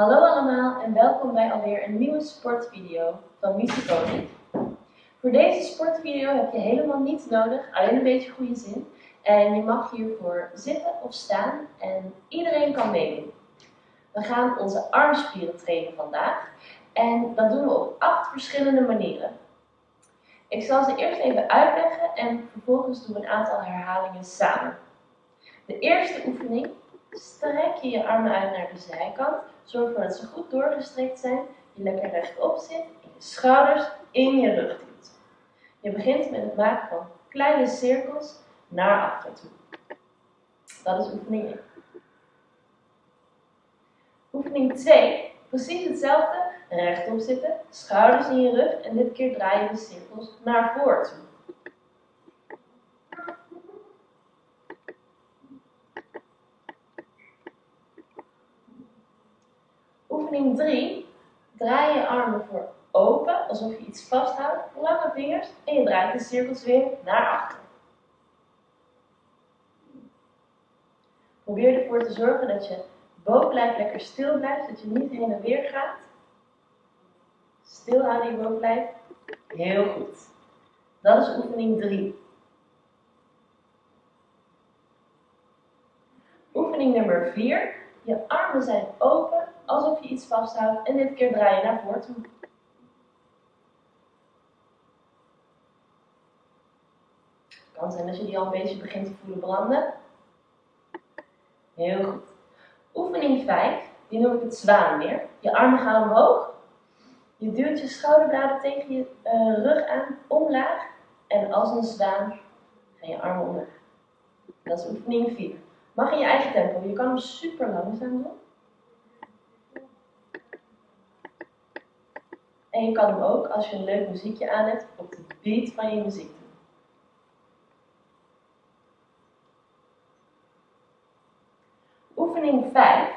en welkom bij alweer een nieuwe sportvideo van Musiconi. Voor deze sportvideo heb je helemaal niets nodig, alleen een beetje goede zin. En je mag hiervoor zitten of staan en iedereen kan meedoen. We gaan onze armspieren trainen vandaag en dat doen we op acht verschillende manieren. Ik zal ze eerst even uitleggen en vervolgens doen we een aantal herhalingen samen. De eerste oefening strek je je armen uit naar de zijkant. Zorg ervoor dat ze goed doorgestrekt zijn. Je lekker rechtop zit en je schouders in je rug duwt. Je begint met het maken van kleine cirkels naar achter toe. Dat is oefening 1. Oefening 2. Precies hetzelfde. Rechtop zitten, schouders in je rug en dit keer draai je de cirkels naar voren toe. Oefening 3. Draai je armen voor open, alsof je iets vasthoudt, lange vingers en je draait de cirkels weer naar achter. Probeer ervoor te zorgen dat je bovenlijf lekker stil blijft, dat je niet heen en weer gaat. Stil houden je bovenlijf. Heel goed. Dat is oefening 3. Oefening nummer 4. Je armen zijn open alsof je iets vasthoudt en dit keer draai je naar voren toe. Het kan zijn dat je die al een beetje begint te voelen branden. Heel goed. Oefening 5, die noem ik het zwaanmeer. Je armen gaan omhoog. Je duwt je schouderbladen tegen je uh, rug aan, omlaag. En als een zwaan gaan je armen omlaag. Dat is oefening 4. Mag in je eigen tempo. Je kan hem super langzaam doen. En je kan hem ook, als je een leuk muziekje aan hebt, op de beat van je muziek doen. Oefening 5,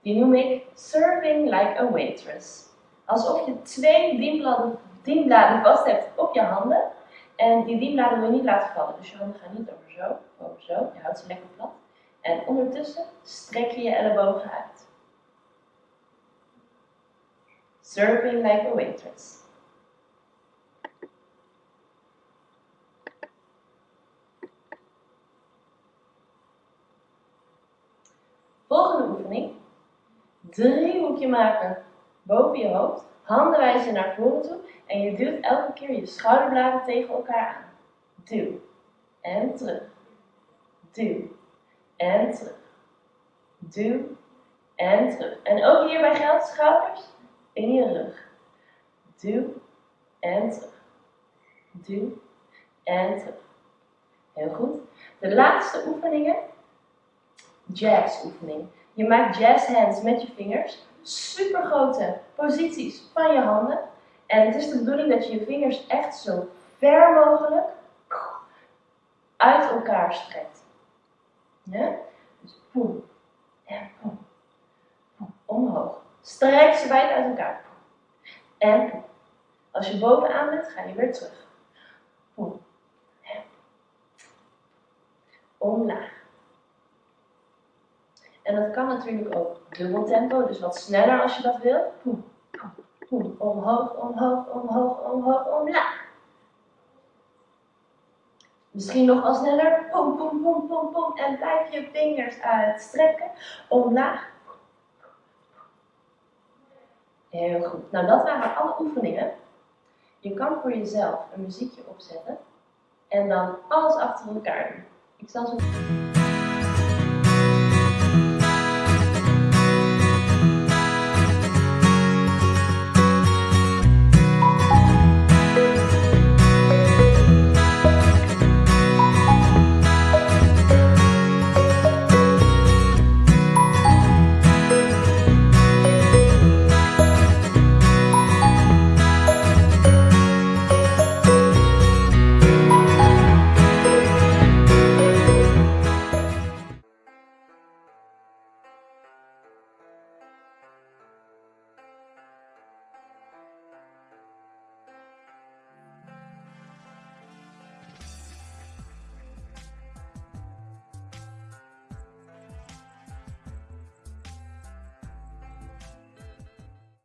die noem ik Serving Like a Waitress. Alsof je twee dienbladen, dienbladen vast hebt op je handen. En die dienbladen wil je niet laten vallen. Dus je handen gaan niet over zo, over zo. Je houdt ze lekker plat. En ondertussen strek je je ellebogen uit. Serving like a waitress. Volgende oefening. Driehoekje maken boven je hoofd. Handen wijzen naar voren toe. En je duwt elke keer je schouderbladen tegen elkaar aan. Duw. En terug. Duw. En terug. Duw. En terug. En ook hierbij geldt schouders in je rug. Duw en terug. Duw en terug. Heel goed. De laatste oefeningen. Jazz oefening. Je maakt jazz hands met je vingers. Super grote posities van je handen. En het is de bedoeling dat je je vingers echt zo ver mogelijk uit elkaar strekt. Ja? Dus poem en poem. omhoog. Strek ze wijd uit elkaar. En als je bovenaan bent, ga je weer terug. Omlaag. En dat kan natuurlijk ook dubbel tempo, dus wat sneller als je dat wilt. Omhoog, omhoog, omhoog, omhoog, omlaag. Misschien nog wat sneller. Pom, pom, pom, pom, pom. En blijf je vingers uitstrekken. Omlaag. Heel goed. Nou, dat waren alle oefeningen. Je kan voor jezelf een muziekje opzetten en dan alles achter elkaar doen. Ik zal zo...